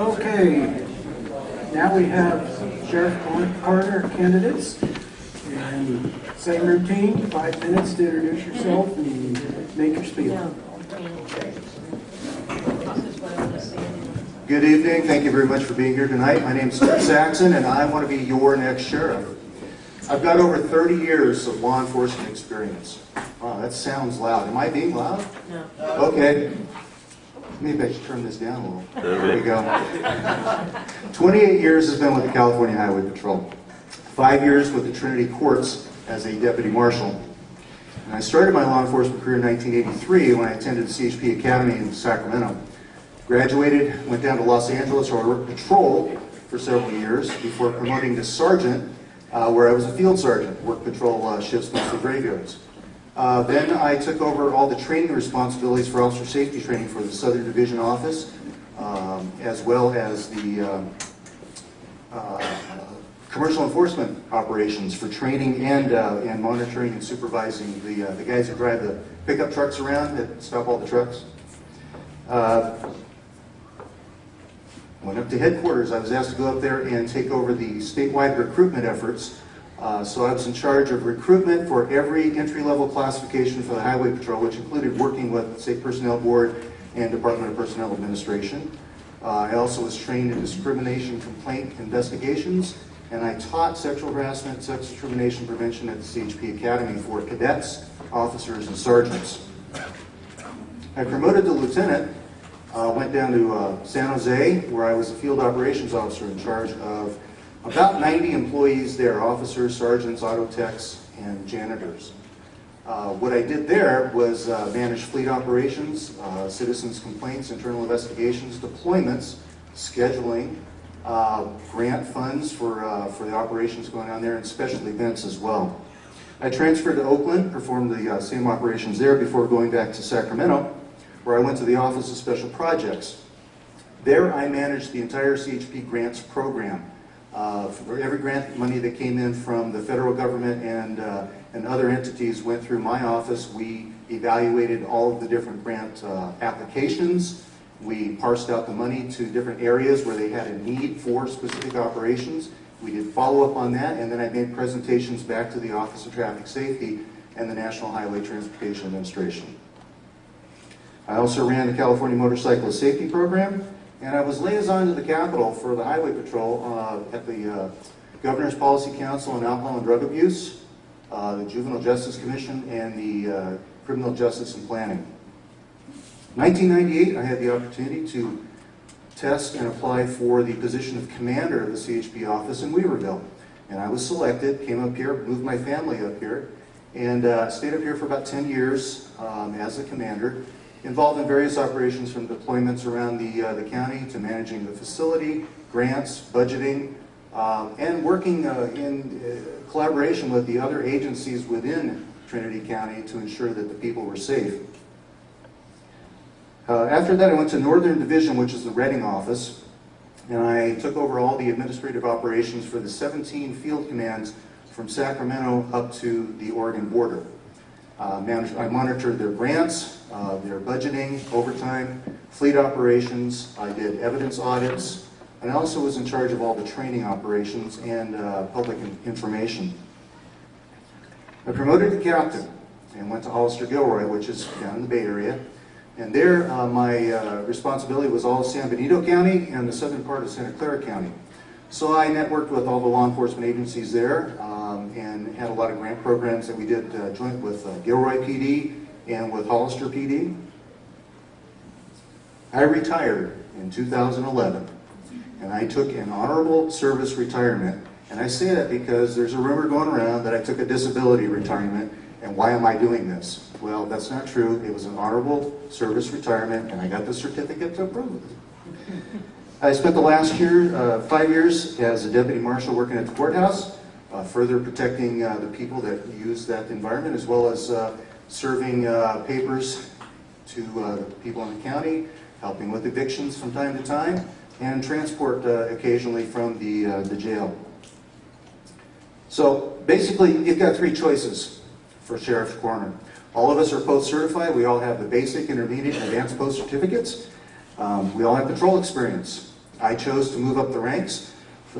Okay, now we have Sheriff Coroner candidates. And same routine, five minutes to introduce yourself and make your spiel. Good evening. Thank you very much for being here tonight. My name is Chris Saxon, and I want to be your next sheriff. I've got over 30 years of law enforcement experience. Wow, that sounds loud. Am I being loud? No. Okay. Maybe I should turn this down a little. There we go. 28 years has been with the California Highway Patrol. Five years with the Trinity Courts as a deputy marshal. And I started my law enforcement career in 1983 when I attended the CHP Academy in Sacramento. Graduated, went down to Los Angeles where I worked patrol for several years before promoting to sergeant, uh, where I was a field sergeant, worked patrol uh, shifts, mostly graveyards. Uh, then I took over all the training responsibilities for officer safety training for the Southern Division Office, um, as well as the um, uh, commercial enforcement operations for training and uh, and monitoring and supervising the uh, the guys who drive the pickup trucks around that stop all the trucks. Uh, Went up to headquarters. I was asked to go up there and take over the statewide recruitment efforts. Uh, so I was in charge of recruitment for every entry-level classification for the Highway Patrol, which included working with State Personnel Board and Department of Personnel Administration. Uh, I also was trained in discrimination complaint investigations, and I taught sexual harassment, sex discrimination prevention at the CHP Academy for cadets, officers, and sergeants. I promoted to lieutenant uh, went down to uh, San Jose, where I was a field operations officer in charge of about 90 employees there, officers, sergeants, auto techs, and janitors. Uh, what I did there was uh, manage fleet operations, uh, citizens' complaints, internal investigations, deployments, scheduling, uh, grant funds for, for the operations going on there, and special events as well. I transferred to Oakland, performed the same operations there before going back to Sacramento, where I went to the Office of Special Projects. There I managed the entire CHP grants program. Uh, for every grant money that came in from the federal government and, uh, and other entities went through my office. We evaluated all of the different grant uh, applications. We parsed out the money to different areas where they had a need for specific operations. We did follow up on that, and then I made presentations back to the Office of Traffic Safety and the National Highway Transportation Administration. I also ran the California Motorcyclist Safety Program, and I was liaison to the Capitol for the Highway Patrol uh, at the uh, Governor's Policy Council on Alcohol and Drug Abuse, uh, the Juvenile Justice Commission, and the uh, Criminal Justice and Planning. 1998, I had the opportunity to test and apply for the position of commander of the CHP office in Weaverville. And I was selected, came up here, moved my family up here, and uh, stayed up here for about 10 years um, as a commander involved in various operations from deployments around the, uh, the county to managing the facility, grants, budgeting, um, and working uh, in uh, collaboration with the other agencies within Trinity County to ensure that the people were safe. Uh, after that, I went to Northern Division, which is the Redding office, and I took over all the administrative operations for the 17 field commands from Sacramento up to the Oregon border. Uh, managed, I monitored their grants, uh, their budgeting, overtime, fleet operations. I did evidence audits. And I also was in charge of all the training operations and uh, public information. I promoted to captain and went to Hollister Gilroy, which is down in the Bay Area. And there, uh, my uh, responsibility was all San Benito County and the southern part of Santa Clara County. So I networked with all the law enforcement agencies there and had a lot of grant programs that we did uh, joint with uh, Gilroy PD and with Hollister PD. I retired in 2011 and I took an honorable service retirement. And I say that because there's a rumor going around that I took a disability retirement and why am I doing this? Well, that's not true. It was an honorable service retirement and I got the certificate to prove it. I spent the last year, uh, five years, as a deputy marshal working at the courthouse, further protecting uh, the people that use that environment as well as uh, serving uh, papers to uh, people in the county, helping with evictions from time to time, and transport uh, occasionally from the, uh, the jail. So basically, you've got three choices for sheriff's coroner. All of us are post-certified. We all have the basic, intermediate, and advanced post certificates. Um, we all have patrol experience. I chose to move up the ranks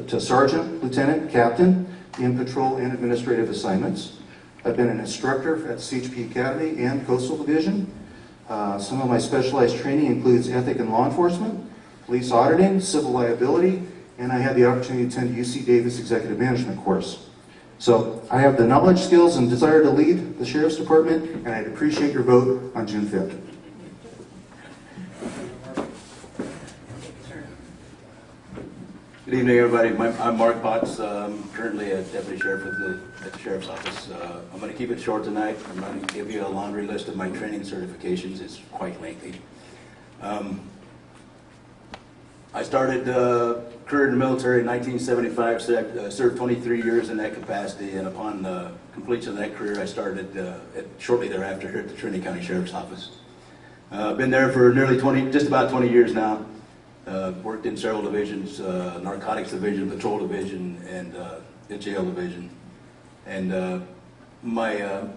to sergeant, lieutenant, captain in patrol and administrative assignments. I've been an instructor at CHP Academy and Coastal Division. Uh, Some of my specialized training includes ethic and law enforcement, police auditing, civil liability, and I had the opportunity to attend UC Davis Executive Management course. So I have the knowledge, skills, and desire to lead the Sheriff's Department, and I'd appreciate your vote on June 5th. Good evening, everybody. My- I'm Mark Potts, um, currently a deputy sheriff at the at the sheriff's office. Uh, I'm going to keep it short tonight. I'm going to give you a laundry list of my training certifications. It's quite lengthy. Um, I started uh, career in the military in 1975, ser- uh, served 23 years in that capacity, and upon uh, completion of that career, I started uh, at- shortly thereafter here at the Trinity County Sheriff's Office. Uh, Been there for nearly 20, just about 20 years now. Uh, Worked in several divisions, uh, narcotics division, patrol division, and uh, jail division. And uh, my, uh,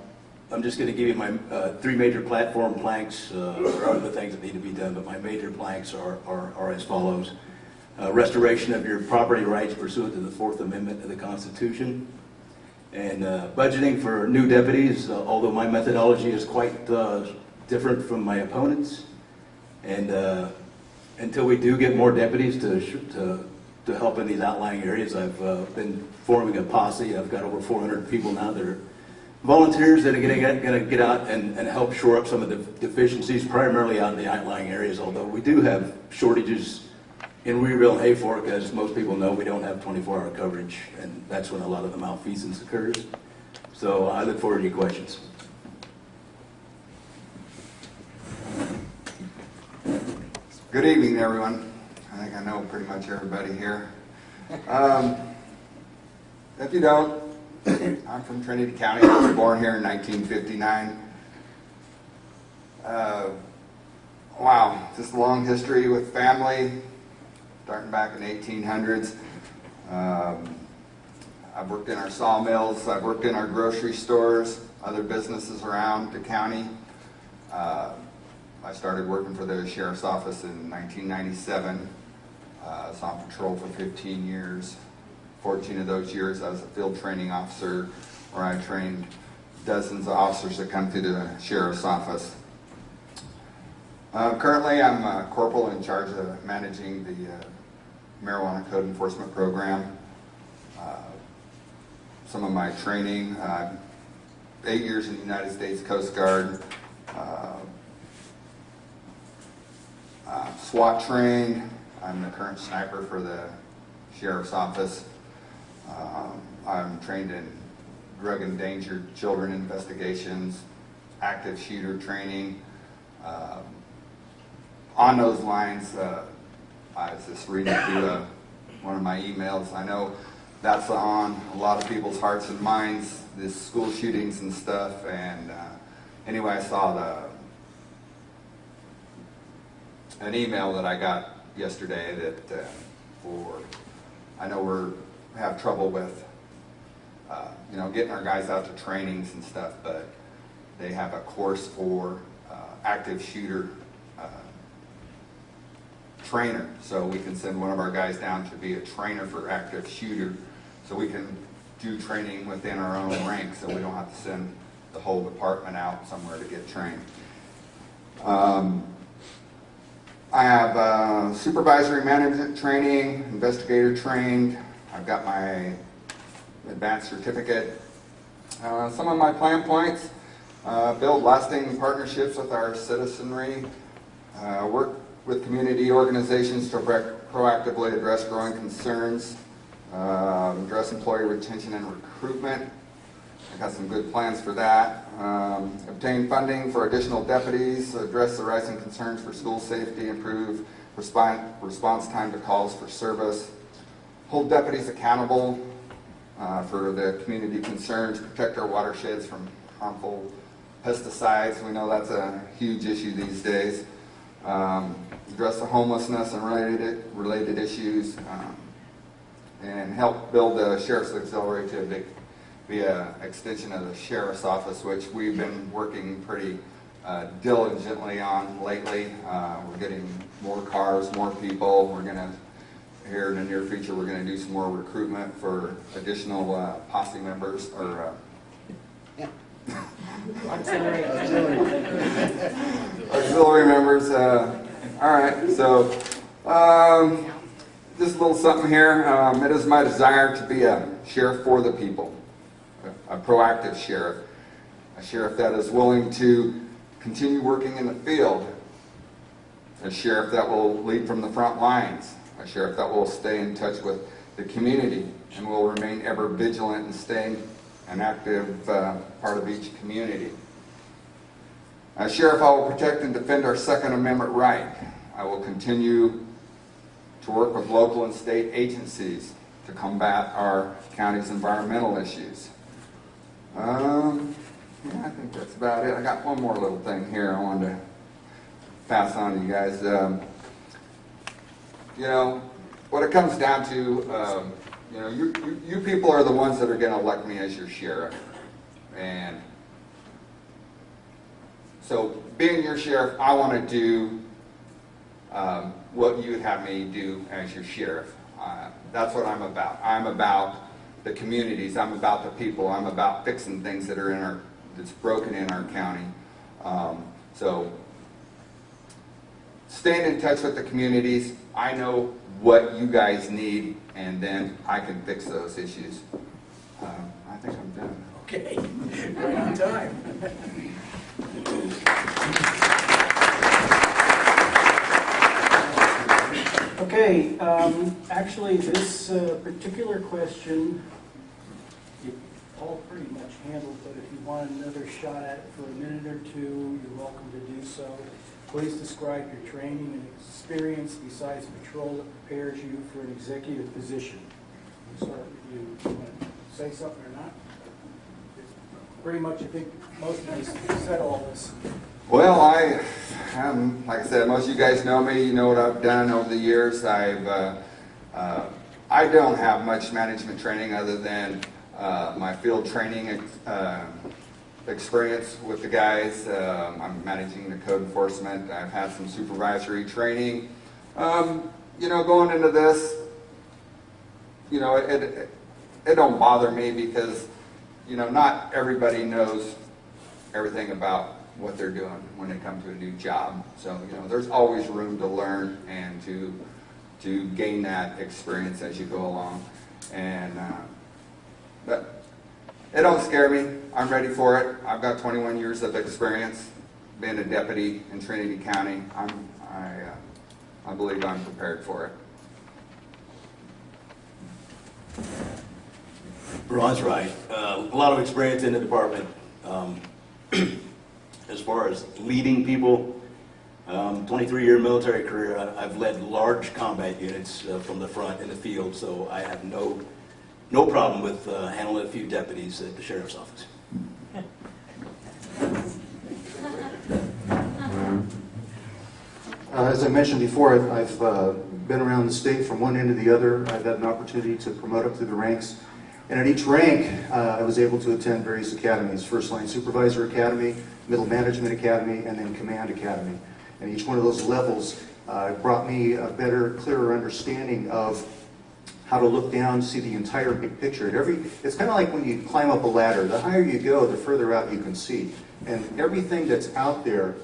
I'm just going to give you my uh, three major platform planks. There are things that need to be done, but my major planks are are are as follows. Restoration of your property rights pursuant to the Fourth Amendment of the Constitution. And budgeting for new deputies, although my methodology is quite different from my opponents. And until we do get more deputies to, to, to help in these outlying areas, I've uh, been forming a posse. I've got over 400 people now that are volunteers that are going to get out and, and help shore up some of the deficiencies, primarily out in the outlying areas, although we do have shortages in Weaverville and Hayfork, as most people know, we don't have 24-hour coverage, and that's when a lot of the malfeasance occurs. So I look forward to your questions. Good evening, everyone. I think I know pretty much everybody here. Um, if you don't, I'm from Trinity County. I was born here in 1959. Uh, wow, just a long history with family, starting back in the 1800s. Um, I've worked in our sawmills. I've worked in our grocery stores, other businesses around the county. Uh, I started working for the sheriff's office in 1997. Uh, I was on patrol for 15 years. 14 of those years, I was a field training officer where I trained dozens of officers that come through the sheriff's office. Uh, currently, I'm a corporal in charge of managing the uh, marijuana code enforcement program. Uh, some of my training, uh, eight years in the United States Coast Guard, uh, uh, SWAT trained. I'm the current sniper for the sheriff's office. Um, I'm trained in drug endangered children investigations, active shooter training. Um, on those lines, uh, I was just reading through uh, one of my emails. I know that's on a lot of people's hearts and minds, this school shootings and stuff. And uh, anyway, I saw the an email that I got yesterday that uh, for, I know we're, have trouble with, uh, you know, getting our guys out to trainings and stuff, but they have a course for uh, active shooter uh, trainer. So we can send one of our guys down to be a trainer for active shooter, so we can do training within our own ranks, so we don't have to send the whole department out somewhere to get trained. Um, I have uh, supervisory management training, investigator trained. I've got my advanced certificate. Uh, some of my plan points, uh, build lasting partnerships with our citizenry, uh, work with community organizations to proactively address growing concerns, um, address employee retention and recruitment. I got some good plans for that. Um, obtain funding for additional deputies, address the rising concerns for school safety, improve response, response time to calls for service, hold deputies accountable uh, for the community concerns, protect our watersheds from harmful pesticides. We know that's a huge issue these days. Um, address the homelessness and related related issues, um, and help build the sheriff's auxiliary to a big be an extension of the sheriff's office, which we've been working pretty uh, diligently on lately. Uh, We're getting more cars, more people. We're going to here in the near future, we're gonna do some more recruitment for additional uh, posse members or uh, auxiliary members. uh, All right, so um, just a little something here. Um, It is my desire to be a sheriff for the people, a proactive sheriff, a sheriff that is willing to continue working in the field, a sheriff that will lead from the front lines, a sheriff that will stay in touch with the community and will remain ever vigilant in staying an active uh, part of each community. As sheriff, I will protect and defend our Second Amendment right. I will continue to work with local and state agencies to combat our county's environmental issues. Um, yeah, I think that's about it. I got one more little thing here I wanted to pass on to you guys. Um, you know, what it comes down to, um, you know, you, you, you people are the ones that are going to elect me as your sheriff. And so, being your sheriff, I want to do um, what you would have me do as your sheriff. Uh, that's what I'm about. I'm about the communities. I'm about the people. I'm about fixing things that are in our that's broken in our county. Um, so, staying in touch with the communities. I know what you guys need, and then I can fix those issues. Um, I think I'm done. Okay, right on time. Okay, um, actually, this uh, particular question, you all pretty much handled, but if you want another shot at it for a minute or two, you're welcome to do so. Please describe your training and experience besides patrol that prepares you for an executive position. We'll. You want to Say something or not? Pretty much, I think most of us said all this. Well, I, um, like I said, most of you guys know me. You know what I've done over the years. I've, uh, uh, I don't have much management training other than uh, my field training ex- uh, experience with the guys. Um, I'm managing the code enforcement. I've had some supervisory training. Um, you know, going into this, you know, it, it, it don't bother me because, you know, not everybody knows everything about what they're doing when they come to a new job. So, you know, there's always room to learn and to, to gain that experience as you go along. And, uh, but it don't scare me. I'm ready for it. I've got 21 years of experience being a deputy in Trinity County. I'm, I, uh, I believe I'm prepared for it. Ron's right. Uh, A lot of experience in the department. Um, far as leading people, 23-year military career, I- I've led large combat units uh, from the front in the field, so I have no, no problem with uh, handling a few deputies at the sheriff's office. Uh, As I mentioned before, I've- I've uh, been around the state from one end to the other. I've had an opportunity to promote up through the ranks. And at each rank, uh, I was able to attend various academies, First Line Supervisor Academy, Middle Management Academy, and then Command Academy. And each one of those levels uh, brought me a better, clearer understanding of how to look down, see the entire big picture. Every, it's kind of like when you climb up a ladder. The higher you go, the further out you can see. And everything that's out there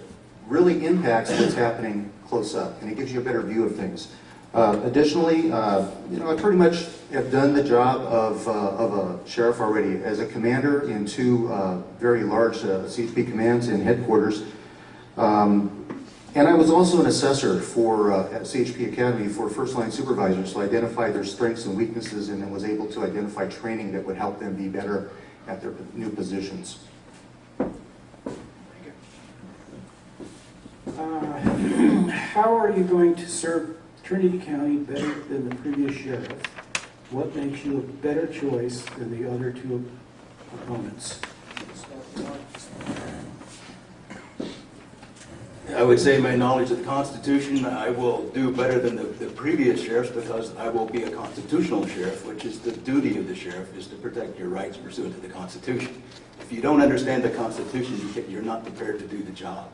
really impacts what's happening close up, and it gives you a better view of things. Uh, additionally, uh, you know, I pretty much have done the job of, uh, of a sheriff already as a commander in two uh, very large uh, CHP commands and headquarters. Um, and I was also an assessor for uh, at CHP Academy for first line supervisors, so I identified their strengths and weaknesses and then was able to identify training that would help them be better at their new positions. Uh, How are you going to serve Trinity County better than the previous sheriff? What makes you a better choice than the other two opponents? I would say my knowledge of the Constitution, I will do better than the, the previous sheriffs because I will be a constitutional sheriff, which is the duty of the sheriff, is to protect your rights pursuant to the Constitution. If you don't understand the Constitution, you can- you're not prepared to do the job.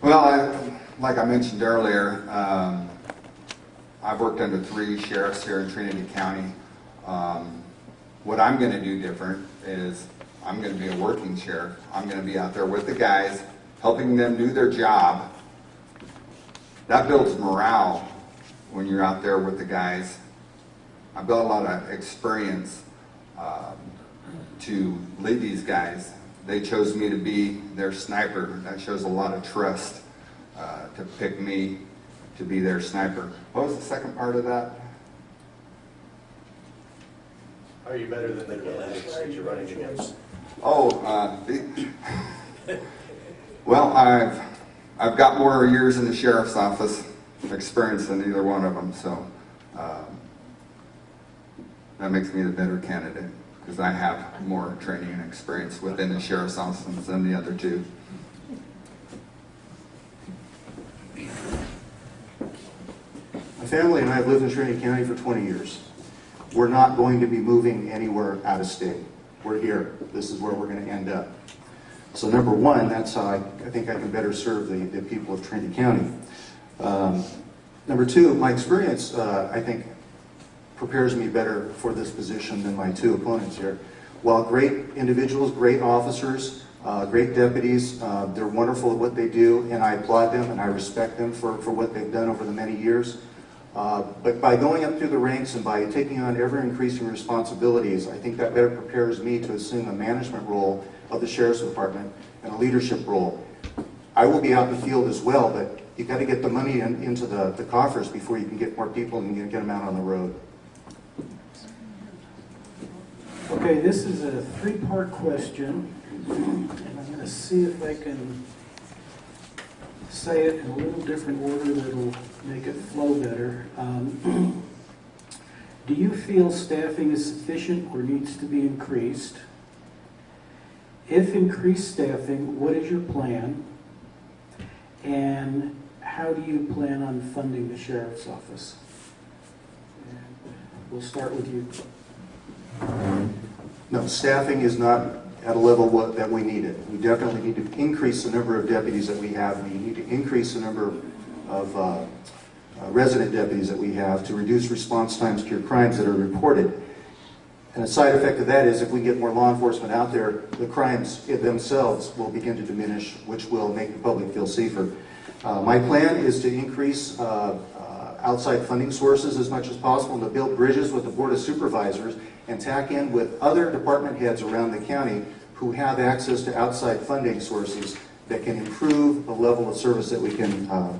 Well, Well, I, like I mentioned earlier, um, I've worked under three sheriffs here in Trinity County. Um, what I'm gonna do different is I'm gonna be a working sheriff. I'm gonna be out there with the guys, helping them do their job. That builds morale when you're out there with the guys. I built a lot of experience um, to lead these guys. They chose me to be their sniper. That shows a lot of trust uh, to pick me to be their sniper. What was the second part of that? Are you better than the candidates that you're running against? Oh, uh, the- well, I've, I've got more years in the sheriff's office experience than either one of them, so um, that makes me the better candidate because I have more training and experience within the sheriff's office than the other two. Family and I have lived in Trinity County for 20 years. We're not going to be moving anywhere out of state. We're here. This is where we're going to end up. So number one, that's how I, I think I can better serve the, the people of Trinity County. Um, number two, my experience, uh, I think, prepares me better for this position than my two opponents here. While great individuals, great officers, uh, great deputies, uh, they're wonderful at what they do, and I applaud them and I respect them for, for what they've done over the many years. Uh, but by going up through the ranks and by taking on ever increasing responsibilities, I think that better prepares me to assume a management role of the Sheriff's Department and a leadership role. I will be out in the field as well, but you've got to get the money in, into the, the coffers before you can get more people and get them out on the road. Okay, this is a three-part question, and I'm going to see if I can say it in a little different order that'll make it flow better. Um, Do you feel staffing is sufficient or needs to be increased? If increased staffing, what is your plan? And how do you plan on funding the sheriff's office? And We'll start with you. No, staffing is not at a level what, that we need it. We definitely need to increase the number of deputies that we have. We need to increase the number of uh, uh, resident deputies that we have to reduce response times to your crimes that are reported. And a side effect of that is if we get more law enforcement out there, the crimes themselves will begin to diminish, which will make the public feel safer. Uh, my plan is to increase uh, uh, outside funding sources as much as possible and to build bridges with the Board of Supervisors and tack in with other department heads around the county who have access to outside funding sources that can improve the level of service that we can uh,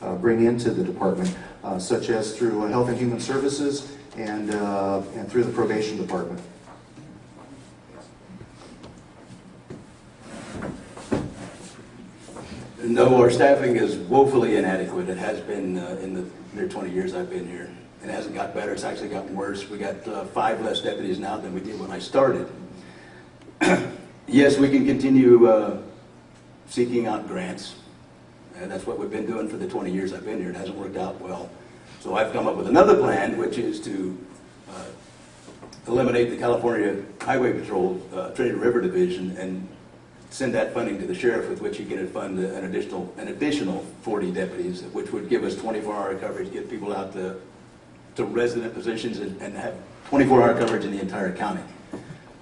uh, bring into the department, uh, such as through uh, Health and Human Services and, uh, and through the probation department. No, our staffing is woefully inadequate. It has been uh, in the near 20 years I've been here. It hasn't got better, it's actually gotten worse. We got uh, five less deputies now than we did when I started. Yes, we can continue uh, seeking out grants, and that's what we've been doing for the 20 years I've been here. It hasn't worked out well. So I've come up with another plan, which is to uh, eliminate the California Highway Patrol uh, Trinity River Division and send that funding to the sheriff, with which he can fund an additional, an additional 40 deputies, which would give us 24-hour coverage, get people out to, to resident positions and and have 24-hour coverage in the entire county.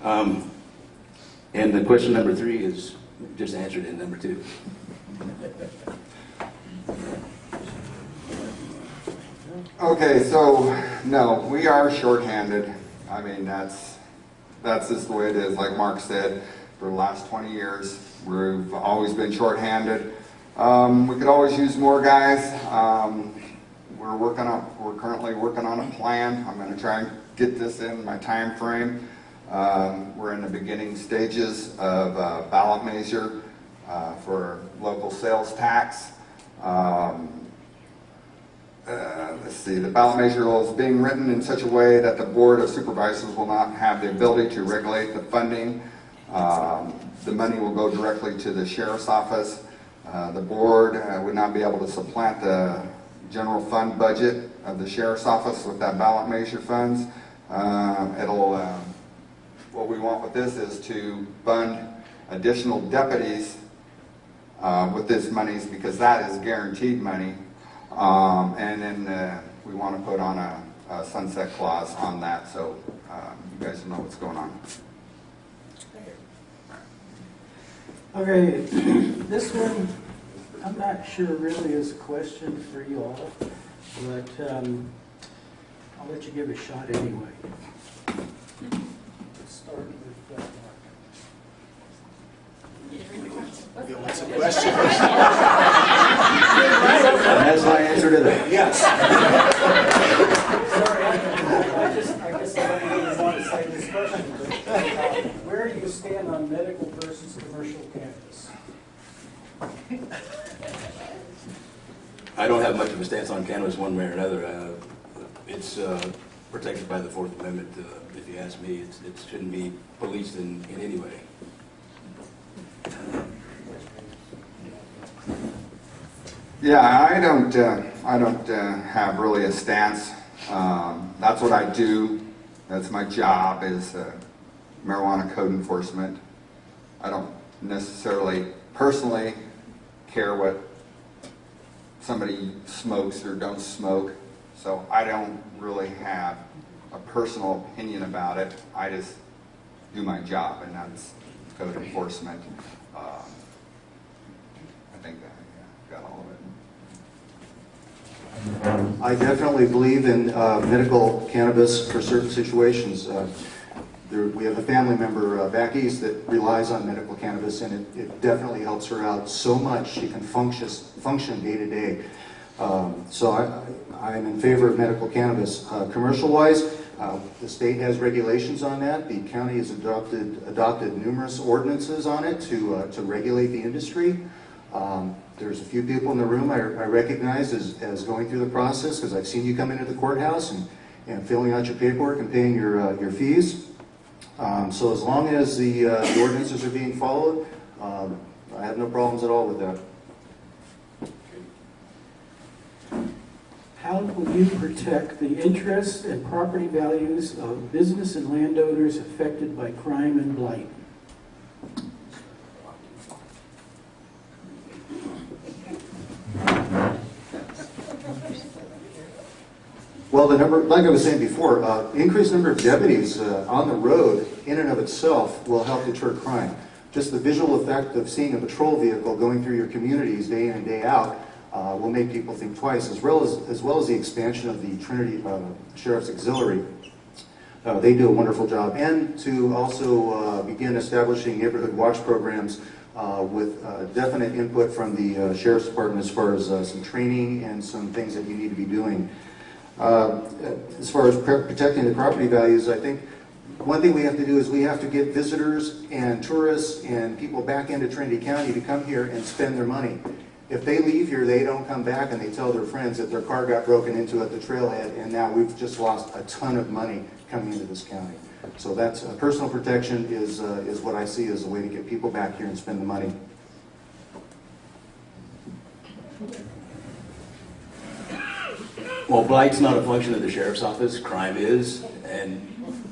Um, And the question number three is just answered in number two. Okay, so, no, we are shorthanded. I mean, that's, that's just the way it is, like Mark said, for the last 20 years, we've always been shorthanded. Um, we could always use more guys. Um, we're working on, we're currently working on a plan. I'm gonna try and get this in my time frame. Um, we're in the beginning stages of uh, ballot measure uh, for local sales tax. Um, uh, let's see, the ballot measure is being written in such a way that the Board of Supervisors will not have the ability to regulate the funding. Um, The money will go directly to the sheriff's office. Uh, The board uh, would not be able to supplant the general fund budget of the sheriff's office with that ballot measure funds. Um, It'll, what we want with this is to fund additional deputies uh, with this monies because that is guaranteed money. Um, and then, uh, we want to put on a, a sunset clause on that, so, um, you guys know what's going on. Okay, this one, I'm not sure really is a question for you all, but um, I'll let you give it a shot anyway. Let's start with uh, Mark. And that's my answer to that. Sorry, I just, I guess I don't really want to say this question, but uh, where do you stand on medical versus commercial cannabis? I don't have much of a stance on cannabis one way or another. Uh, It's uh, protected by the Fourth Amendment. uh, If you ask me, It's- it shouldn't be policed in, in any way. Yeah, I don't, uh, I don't uh, have really a stance. Um, That's what I do. That's my job is uh, marijuana code enforcement. I don't necessarily personally care what somebody smokes or don't smoke. So I don't really have a personal opinion about it. I just do my job and that's code enforcement. Um, I think yeah, got all of it. I definitely believe in uh, medical cannabis for certain situations. Uh, there- We have a family member uh, back east that relies on medical cannabis, and it- it definitely helps her out so much, she can function, function day to day. Um, So I- I'm in favor of medical cannabis. Uh, Commercial-wise, uh, the state has regulations on that. The county has adopted, adopted numerous ordinances on it to, uh, to regulate the industry. Um, There's a few people in the room I I recognize as, as going through the process, because I've seen you come into the courthouse and, and filling out your paperwork and paying your, uh, your fees. Um, So as long as the uh, the ordinances are being followed, um, I have no problems at all with that. How will you protect the interests and property values of business and landowners affected by crime and blight? Well, the number, like I was saying before, uh, increased number of deputies uh, on the road in and of itself will help deter crime. Just the visual effect of seeing a patrol vehicle going through your communities day in and day out uh, will make people think twice, as well as, as well as the expansion of the Trinity uh, Sheriff's Auxiliary. Uh, They do a wonderful job. And to also uh, begin establishing neighborhood watch programs uh, with uh, definite input from the Sheriff's Department as far as some training and some things that you need to be doing. As far as protecting the property values, I think one thing we have to do is we have to get visitors and tourists and people back into Trinity County to come here and spend their money. If they leave here, they don't come back and they tell their friends that their car got broken into at the trailhead and now we've just lost a ton of money coming into this county. So that's, uh, personal protection is, uh, is what I see as a way to get people back here and spend the money. Well, blight's not a function of the sheriff's office, crime is, and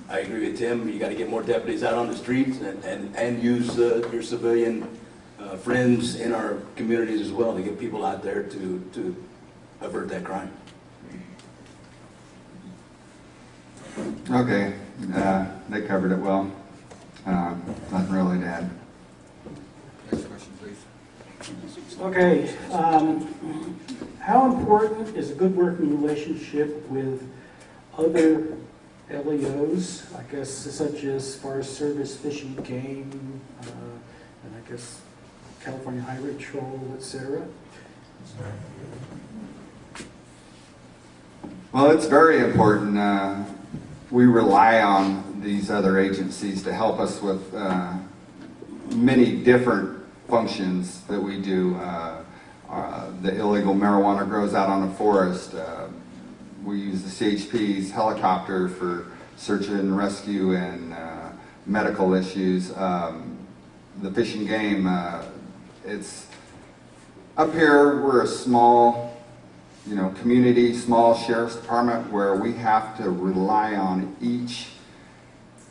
I agree with Tim, you gotta get more deputies out on the streets and, and, and use uh, your civilian uh, friends in our communities as well to get people out there to, to avert that crime. Okay, uh, they covered it well. Uh, Nothing really to add. Next question, please. Okay, um, how important is a good working relationship with other LEOs, I guess such as Forest Service, Fish and Game, uh, and I guess California Highway Patrol, et cetera? Well, it's very important. Uh, We rely on these other agencies to help us with uh, many different functions that we do. Uh, uh, The illegal marijuana grows out on the forest. Uh, We use the CHP's helicopter for search and rescue and uh, medical issues. Um, The Fish and Game, uh, it's, up here, we're a small you know, community, small sheriff's department where we have to rely on each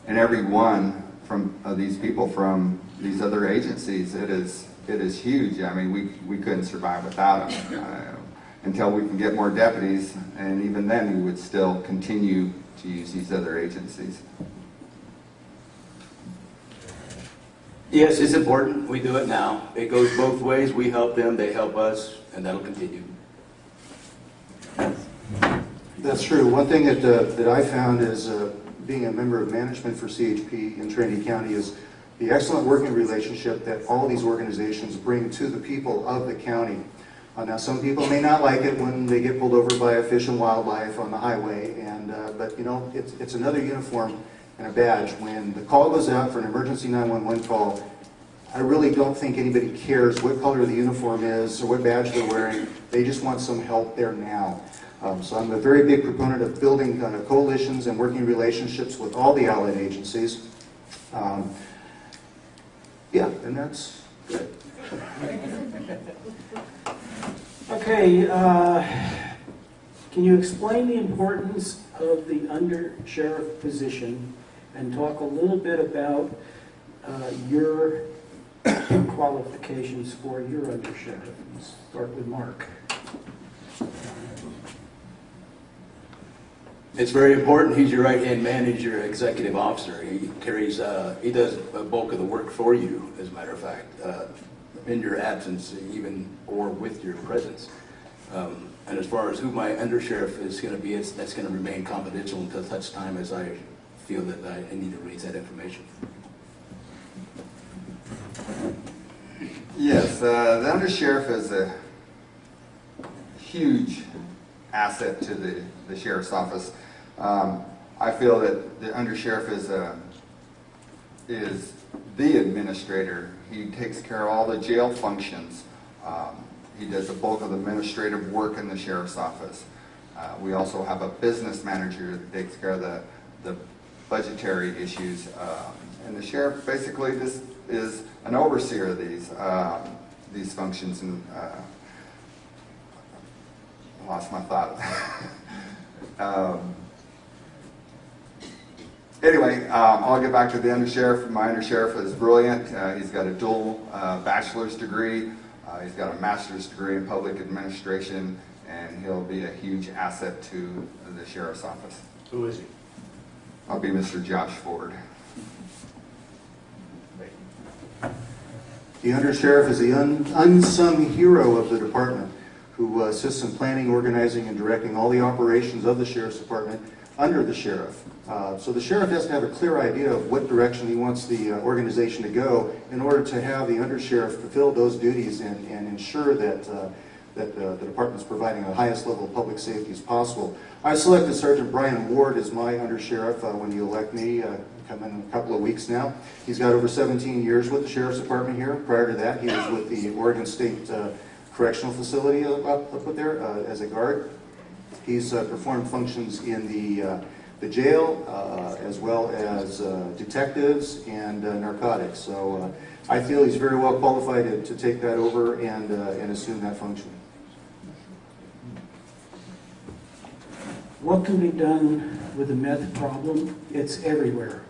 and every one from, of these people from these other agencies. It is it is huge. I mean, we, we couldn't survive without them Uh, Until we can get more deputies, and even then, we would still continue to use these other agencies. Yes, it's important. We do it now. It goes both ways. We help them, they help us, and that'll continue. That's true. One thing that, uh, that I found is, uh, being a member of management for CHP in Trinity County is the excellent working relationship that all these organizations bring to the people of the county. Uh, now, some people may not like it when they get pulled over by a fish and wildlife on the highway, and, uh, but you know, it's, it's another uniform and a badge. When the call goes out for an emergency 911 call, I really don't think anybody cares what color the uniform is or what badge they're wearing. They just want some help there now. Um, so I'm a very big proponent of building uh, coalitions and working relationships with all the allied agencies. Um, yeah, and that's good. Okay, uh, can you explain the importance of the under sheriff position and talk a little bit about uh, your qualifications for your under sheriff? Start with Mark. It's very important. He's your right-hand man, he's your executive officer. He carries, uh, he does a bulk of the work for you, as a matter of fact, uh, in your absence even, or with your presence. Um, And as far as who my undersheriff is gonna be, it's, that's gonna remain confidential until such time as I feel that I I need to raise that information. Yes, uh, the undersheriff is a huge asset to the, the sheriff's office. Um, I feel that the undersheriff is a, is the administrator. He takes care of all the jail functions. Um, He does the bulk of the administrative work in the sheriff's office. Uh, We also have a business manager that takes care of the, the budgetary issues. Um, And the sheriff basically just is an overseer of these, um, these functions and, uh, lost my thought. Um, Anyway, um, I'll get back to the undersheriff. My undersheriff is brilliant. Uh, He's got a dual uh, bachelor's degree. Uh, He's got a master's degree in public administration, and he'll be a huge asset to the sheriff's office. Who is he? I'll be Mr. Josh Ford. The undersheriff is the un- unsung hero of the department who uh, assists in planning, organizing, and directing all the operations of the sheriff's department under the sheriff. Uh, So the sheriff has to have a clear idea of what direction he wants the uh, organization to go in order to have the undersheriff fulfill those duties and and ensure that uh, that uh, the department's providing the highest level of public safety as possible. I selected Sergeant Brian Ward as my undersheriff uh, when you elect me, uh, come in a couple of weeks now. He's got over 17 years with the sheriff's department here. Prior to that, he was with the Oregon State uh, Correctional Facility up up there uh, as a guard. He's uh, performed functions in the, uh, the jail, uh, as well as uh, detectives and uh, narcotics. So I feel he's very well qualified to, to take that over and, and assume that function. What can be done with the meth problem? It's everywhere.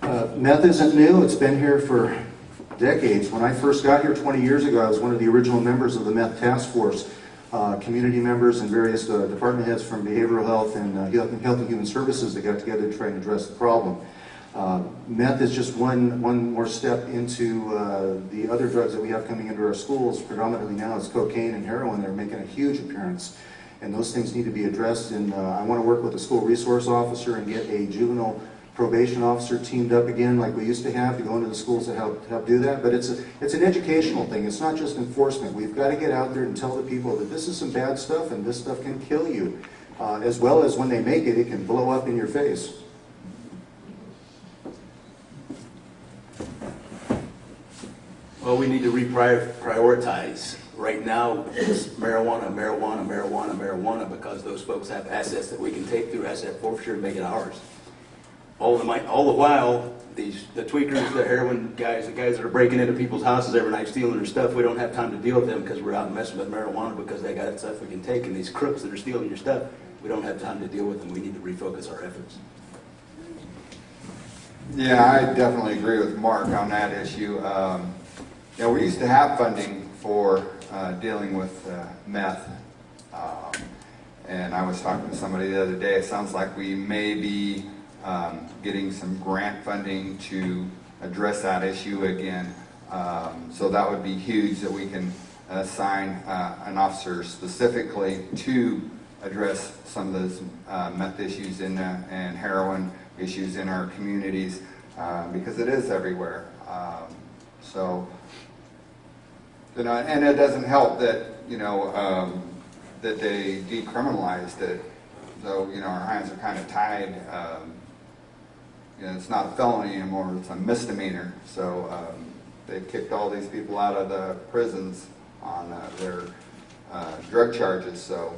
Uh, Meth isn't new, it's been here for decades. When I first got here 20 years ago, I was one of the original members of the meth task force. Uh, Community members and various uh, department heads from behavioral health and uh, health and Health and human services that got together to try and address the problem. Uh, Meth is just one, one more step into uh, the other drugs that we have coming into our schools. Predominantly now it's cocaine and heroin They're making a huge appearance. And those things need to be addressed. And uh, I want to work with the school resource officer and get a juvenile probation officer teamed up again like we used to have to go into the schools to help, help do that. But it's, a, it's an educational thing. It's not just enforcement. We've got to get out there and tell the people that this is some bad stuff and this stuff can kill you. Uh, as well as when they make it, it can blow up in your face. Well, we need to reprioritize. Right now, it's marijuana, marijuana, marijuana, marijuana, because those folks have assets that we can take through asset forfeiture and make it ours. All the, all the while, these, the tweakers, the heroin guys, the guys that are breaking into people's houses every night stealing their stuff, we don't have time to deal with them because we're out messing with marijuana because they got stuff we can take. And these crooks that are stealing your stuff, we don't have time to deal with them. We need to refocus our efforts. Yeah, I definitely agree with Mark on that issue. Um, Know, we used to have funding for uh, dealing with uh, meth. Um, And I was talking to somebody the other day, it sounds like we may be um, getting some grant funding to address that issue again. Um, So that would be huge, that we can assign uh, an officer specifically to address some of those uh, meth issues in, uh, and heroin issues in our communities, uh, because it is everywhere. Um, So, you know, and it doesn't help that, you know, um, that they decriminalized it. So, you know, our hands are kind of tied. Um, you know, it's not a felony anymore, it's a misdemeanor. So, um, they kicked all these people out of the prisons on uh, their uh, drug charges. So,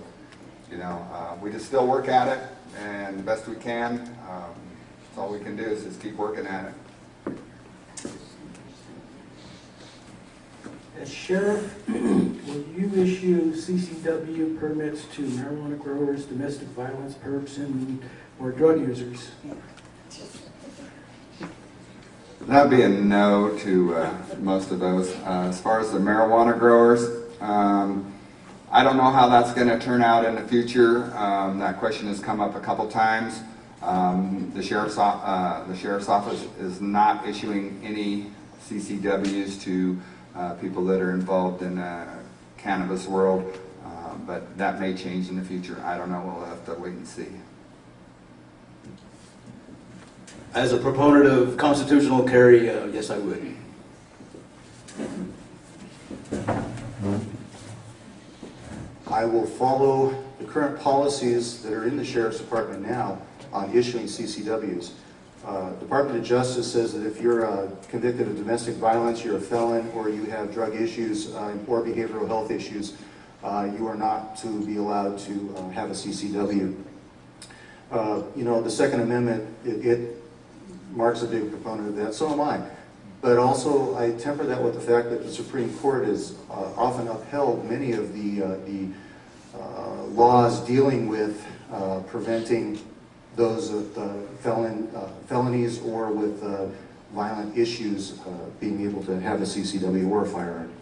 you know, uh, we just still work at it and best we can. Um, That's all we can do is just keep working at it. As sheriff, will you issue CCW permits to marijuana growers, domestic violence perps, and, or drug users? That'd be a no to uh, most of those. Uh, As far as the marijuana growers, um, I don't know how that's going to turn out in the future. Um, That question has come up a couple times. Um, The sheriff's, uh, the sheriff's office is not issuing any CCWs to people that are involved in uh, cannabis world, Uh, but that may change in the future. I don't know. We'll have to wait and see. As a proponent of constitutional carry, uh, yes, I would. I will follow the current policies that are in the sheriff's department now on issuing CCWs. Uh, Department of Justice says that if you're uh, convicted of domestic violence, you're a felon, or you have drug issues uh, or behavioral health issues, uh, you are not to be allowed to uh, have a CCW. Uh, You know, the Second Amendment, it- it Mark's a big proponent of that, so am I. But also, I temper that with the fact that the Supreme Court has often upheld many of the, the laws dealing with preventing those with uh, felon, uh, felonies or with uh, violent issues uh, being able to have a CCW or a firearm.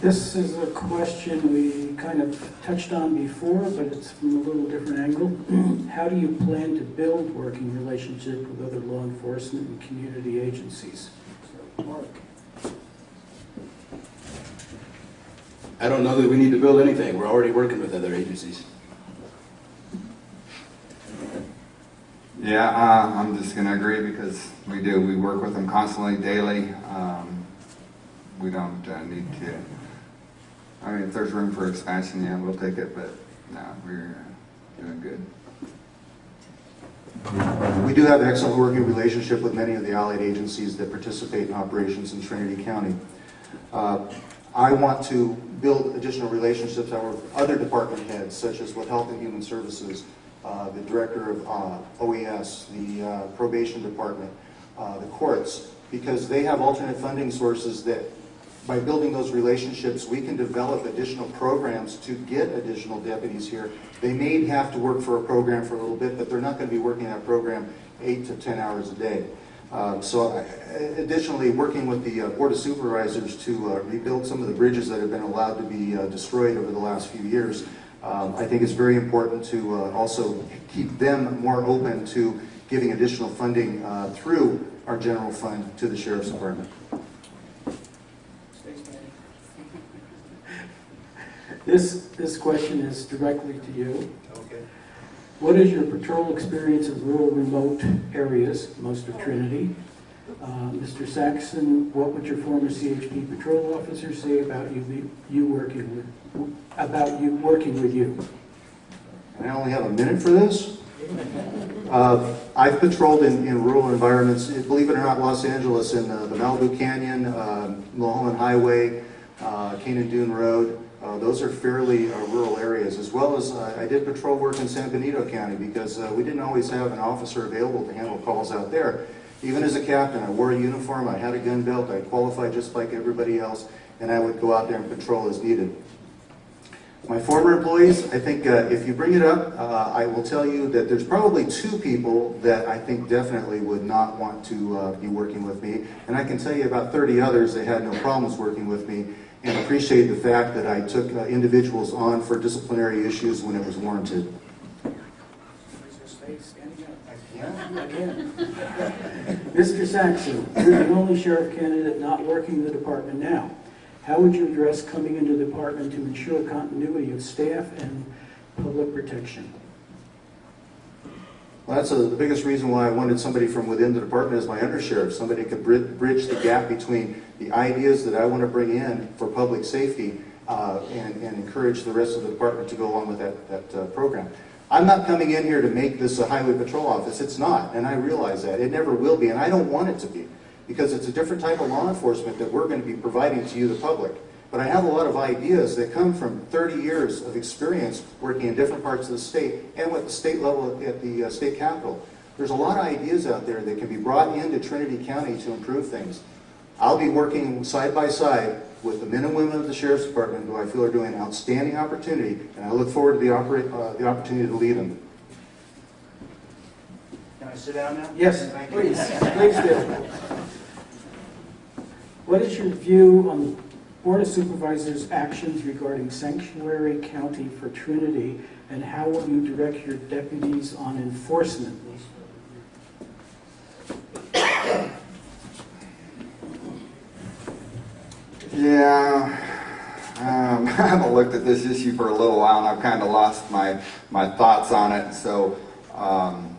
This is a question we kind of touched on before, but it's from a little different angle. How do you plan to build working relationships with other law enforcement and community agencies? So, Mark? I don't know that we need to build anything. We're already working with other agencies. Yeah, uh, I'm just gonna agree because we do, we work with them constantly, daily. Um, We don't uh, need to, I mean, if there's room for expansion, yeah, we'll take it, but no, we're uh, doing good. We do have an excellent working relationship with many of the allied agencies that participate in operations in Trinity County. Uh, I want to build additional relationships with other department heads, such as with Health and Human Services, uh, the Director of uh, OES, the uh, Probation Department, uh, the courts, because they have alternate funding sources that, by building those relationships, we can develop additional programs to get additional deputies here. They may have to work for a program for a little bit, but they're not going to be working that program eight to 10 hours a day. Um, So I- additionally, working with the uh, Board of Supervisors to uh, rebuild some of the bridges that have been allowed to be uh, destroyed over the last few years, um, I think it's very important to uh, also keep them more open to giving additional funding uh, through our general fund to the Sheriff's Department. This, this question is directly to you. Okay. What is your patrol experience in rural remote areas, most of Trinity? Uh, Mr. Saxon, what would your former CHP patrol officer say about you, you working with, about you, working with you? And I only have a minute for this. Uh, I've patrolled in, in rural environments, believe it or not, Los Angeles, in uh, the Malibu Canyon, um, Mulholland Highway, uh, Kanan Dume Road. Uh, Those are fairly uh, rural areas, as well as uh, I did patrol work in San Benito County because uh, we didn't always have an officer available to handle calls out there. Even as a captain, I wore a uniform, I had a gun belt, I qualified just like everybody else, and I would go out there and patrol as needed. My former employees, I think uh, if you bring it up, uh, I will tell you that there's probably two people that I think definitely would not want to uh, be working with me. And I can tell you about 30 others that had no problems working with me and appreciate the fact that I took uh, individuals on for disciplinary issues when it was warranted. Again. Mr. Saxon, you're the only sheriff candidate not working in the department now. How would you address coming into the department to ensure continuity of staff and public protection? Well, that's uh, the biggest reason why I wanted somebody from within the department as my undersheriff. Somebody could bri- bridge the gap between the ideas that I want to bring in for public safety uh, and, and encourage the rest of the department to go along with that, that uh, program. I'm not coming in here to make this a highway patrol office. It's not, and I realize that. It never will be, and I don't want it to be, because it's a different type of law enforcement that we're going to be providing to you, the public. But I have a lot of ideas that come from 30 years of experience working in different parts of the state and at the state level at the uh, state capitol. There's a lot of ideas out there that can be brought into Trinity County to improve things. I'll be working side by side with the men and women of the Sheriff's Department who I feel are doing an outstanding opportunity, and I look forward to the, uh, the opportunity to lead them. Can I sit down now? Yes, Thank you. please, please do. What is your view on the Board of Supervisors' actions regarding Sanctuary County for Trinity, and how will you direct your deputies on enforcement? Yeah, um, I haven't looked at this issue for a little while, and I've kind of lost my, my thoughts on it, so, um,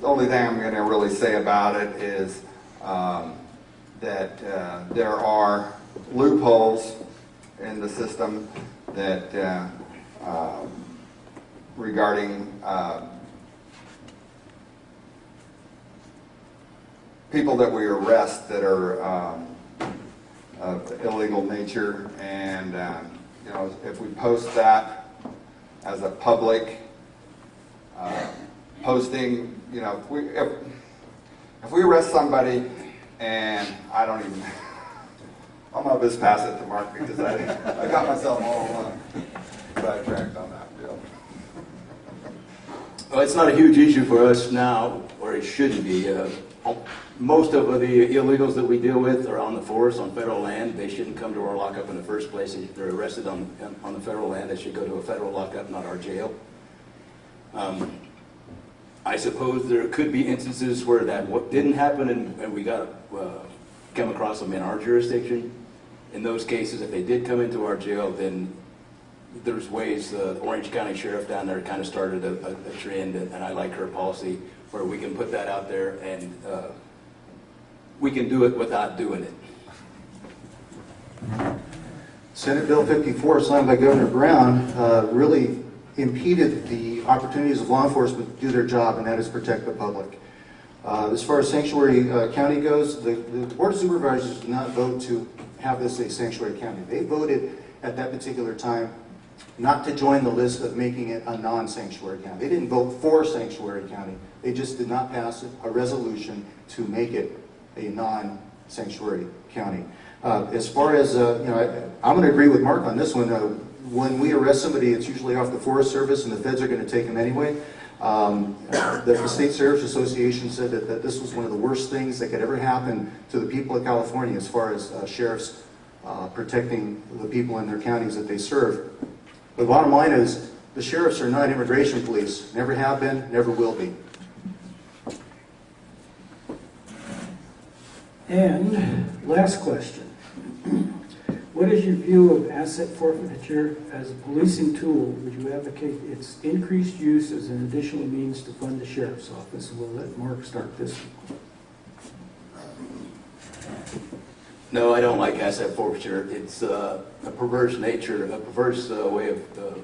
the only thing I'm gonna really say about it is, um, that, uh, there are loopholes in the system that, uh, um, regarding, uh, people that we arrest that are, of illegal nature, and, um, you know, if we post that as a public uh, posting, you know, if we, if, if we arrest somebody and I don't even, I'm gonna just pass it to Mark because I, I got myself all uh, sidetracked on that deal. Well, it's not a huge issue for us now, or it shouldn't be. Uh, Most of the illegals that we deal with are on the force, on federal land. They shouldn't come to our lockup in the first place. If they're arrested on, on the federal land, they should go to a federal lockup, not our jail. Um, I suppose there could be instances where that didn't happen and, and we got, uh, come across them in our jurisdiction. In those cases, if they did come into our jail, then there's ways, uh, the Orange County Sheriff down there kind of started a, a a trend, and and I like her policy, where we can put that out there and, uh, we can do it without doing it. Senate Bill 54, signed by Governor Brown, uh, really impeded the opportunities of law enforcement to do their job, and that is protect the public. Uh, As far as sanctuary uh, county goes, the the Board of Supervisors did not vote to have this a sanctuary county. They voted at that particular time not to join the list of making it a non-sanctuary county. They didn't vote for sanctuary county. They just did not pass a resolution to make it a non-sanctuary county. Uh, As far as, uh, you know, I- I'm going to agree with Mark on this one. Uh, When we arrest somebody, it's usually off the Forest Service, and the feds are going to take them anyway. Um, The the State Sheriff's Association said that that this was one of the worst things that could ever happen to the people of California as far as uh, sheriffs uh, protecting the people in their counties that they serve. The bottom line is, the sheriffs are not immigration police, never have been, never will be. And last question. What is your view of asset forfeiture as a policing tool? Would you advocate its increased use as an additional means to fund the sheriff's office? We'll let Mark start this one. No, I don't like asset forfeiture. It's uh, a perverse nature, a perverse uh, way of uh,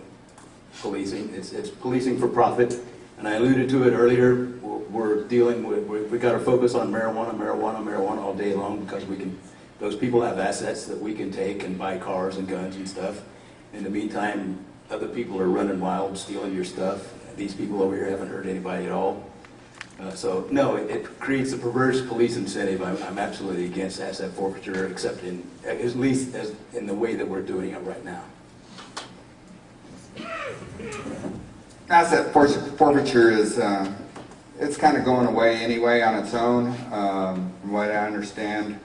policing. It's, it's policing for profit. And I alluded to it earlier, we're, dealing with, we we got to focus on marijuana, marijuana, marijuana all day long because we can, those people have assets that we can take and buy cars and guns and stuff. In the meantime, other people are running wild, stealing your stuff. These people over here haven't hurt anybody at all. Uh, So, no, it- it creates a perverse police incentive. I'm I'm absolutely against asset forfeiture, except in, at least as, in the way that we're doing it right now. Asset forfeiture is, uh, it's kind of going away anyway on its own, um, from what I understand.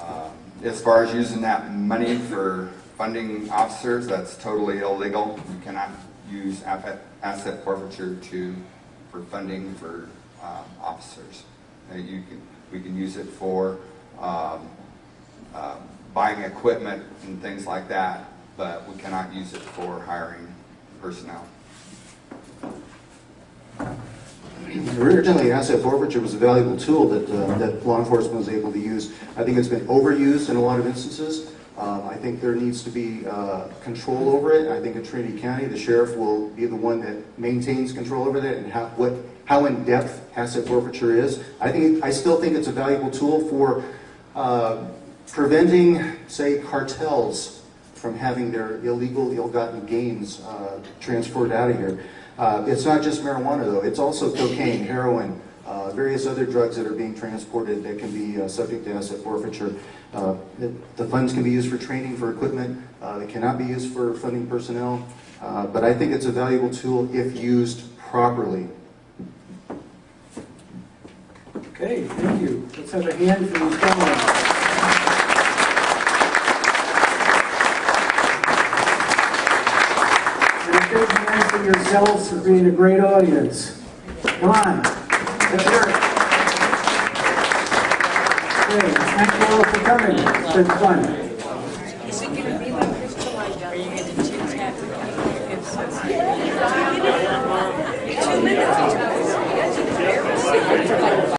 Um, As far as using that money for funding officers, that's totally illegal. You cannot use asset forfeiture to, for funding for um, officers. Uh, You can, we can use it for um, uh, buying equipment and things like that, but we cannot use it for hiring personnel. Originally, asset forfeiture was a valuable tool that, uh, that law enforcement was able to use. I think it's been overused in a lot of instances. Um, I think there needs to be uh, control over it. I think in Trinity County, the sheriff will be the one that maintains control over that and how, what, how in-depth asset forfeiture is. I think, I still think it's a valuable tool for uh, preventing, say, cartels from having their illegal, ill-gotten gains uh, transferred out of here. Uh, It's not just marijuana, though. It's also cocaine, heroin, uh, various other drugs that are being transported that can be uh, subject to asset forfeiture. Uh, The the funds can be used for training, for equipment. Uh, They cannot be used for funding personnel. Uh, But I think it's a valuable tool if used properly. Okay, thank you. Let's have a hand for these comments. For yourselves for being a great audience. Come on, let's hear it. Okay, thank you all for coming. It's been fun.